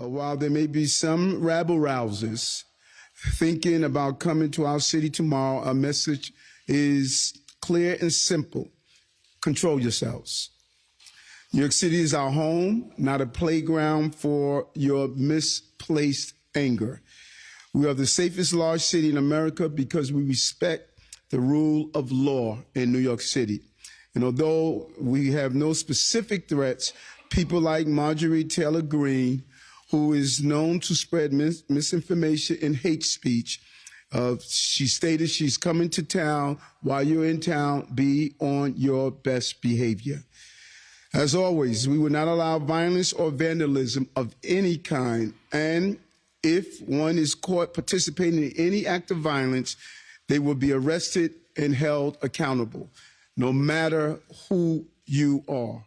Uh, while there may be some rabble rousers thinking about coming to our city tomorrow, our message is clear and simple. Control yourselves. New York City is our home, not a playground for your misplaced anger. We are the safest large city in America because we respect the rule of law in New York City. And although we have no specific threats, people like Marjorie Taylor Greene, who is known to spread mis- misinformation and hate speech, uh, she stated she's coming to town. While you're in town, be on your best behavior. As always, we will not allow violence or vandalism of any kind. And if one is caught participating in any act of violence, they will be arrested and held accountable, no matter who you are.